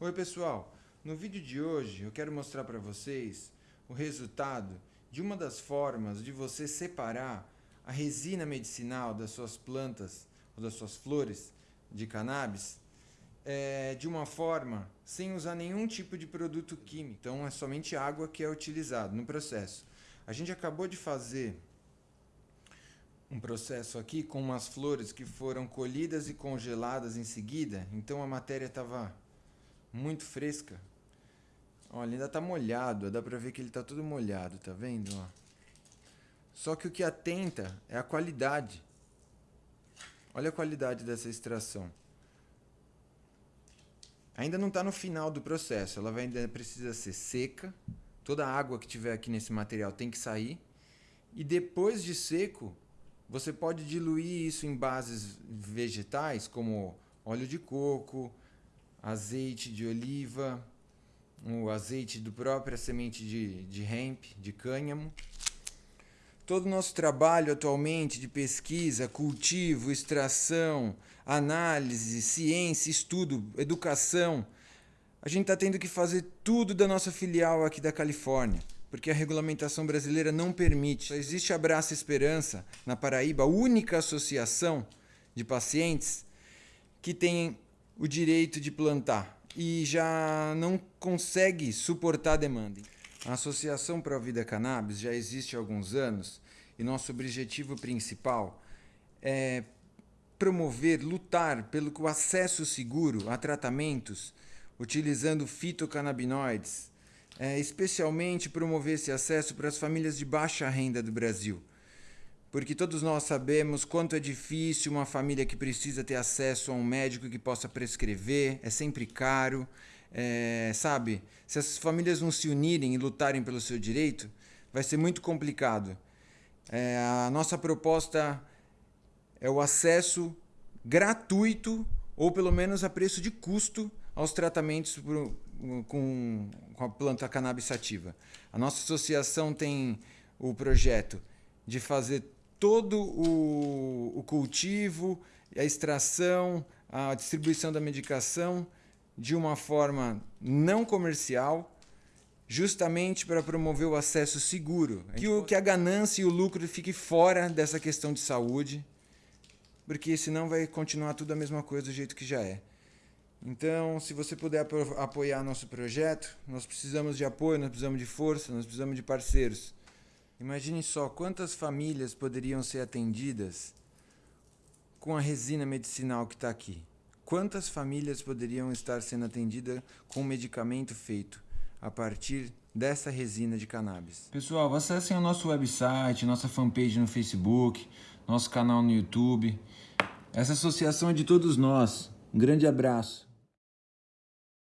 Oi pessoal, no vídeo de hoje eu quero mostrar para vocês o resultado de uma das formas de você separar a resina medicinal das suas plantas ou das suas flores de cannabis é, de uma forma sem usar nenhum tipo de produto químico. Então é somente água que é utilizado no processo. A gente acabou de fazer um processo aqui com umas flores que foram colhidas e congeladas em seguida, então a matéria estava muito fresca. Olha, ainda tá molhado, dá pra ver que ele tá todo molhado, tá vendo? Ó. Só que o que atenta é a qualidade. Olha a qualidade dessa extração. Ainda não está no final do processo, ela vai, ainda precisa ser seca. Toda a água que tiver aqui nesse material tem que sair. E depois de seco, você pode diluir isso em bases vegetais, como óleo de coco, azeite de oliva, o azeite do própria semente de, de hemp, de cânhamo. Todo o nosso trabalho atualmente de pesquisa, cultivo, extração, análise, ciência, estudo, educação, a gente está tendo que fazer tudo da nossa filial aqui da Califórnia, porque a regulamentação brasileira não permite. Só existe Abraça Esperança, na Paraíba, a única associação de pacientes que tem o direito de plantar e já não consegue suportar a demanda. A Associação Pro Vida Cannabis já existe há alguns anos e nosso objetivo principal é promover, lutar pelo acesso seguro a tratamentos utilizando fitocannabinoides, é, especialmente promover esse acesso para as famílias de baixa renda do Brasil porque todos nós sabemos quanto é difícil uma família que precisa ter acesso a um médico que possa prescrever, é sempre caro, é, sabe? Se as famílias não se unirem e lutarem pelo seu direito, vai ser muito complicado. É, a nossa proposta é o acesso gratuito ou pelo menos a preço de custo aos tratamentos com, com a planta cannabis sativa. A nossa associação tem o projeto de fazer todo o, o cultivo, a extração, a distribuição da medicação de uma forma não comercial, justamente para promover o acesso seguro, que, o, que a ganância e o lucro fique fora dessa questão de saúde, porque senão vai continuar tudo a mesma coisa do jeito que já é. Então, se você puder apoiar nosso projeto, nós precisamos de apoio, nós precisamos de força, nós precisamos de parceiros. Imagine só quantas famílias poderiam ser atendidas com a resina medicinal que está aqui. Quantas famílias poderiam estar sendo atendidas com o medicamento feito a partir dessa resina de cannabis? Pessoal, acessem o nosso website, nossa fanpage no Facebook, nosso canal no YouTube. Essa associação é de todos nós. Um grande abraço.